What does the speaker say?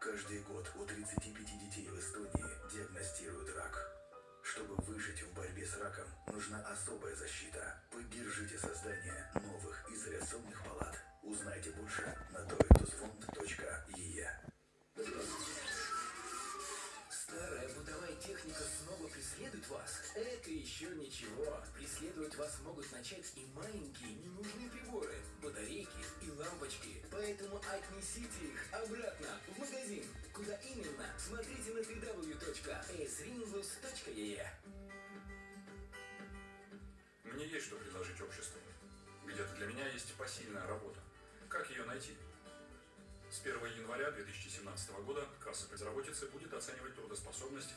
Каждый год у 35 детей в Эстонии диагностируют рак. Чтобы выжить в борьбе с раком, нужна особая защита. Поддержите создание новых изоляционных палат. Узнайте больше на toitusfond.ee. Старая бытовая техника снова преследует вас? Это еще ничего. Преследовать вас могут начать и маленькие ненужные приборы, лампочки. Поэтому отнесите их обратно в магазин. Куда именно? Смотрите на www.asringlus.ee Мне есть что предложить обществу. Где-то для меня есть посильная работа. Как ее найти? С 1 января 2017 года касса безработицы будет оценивать трудоспособность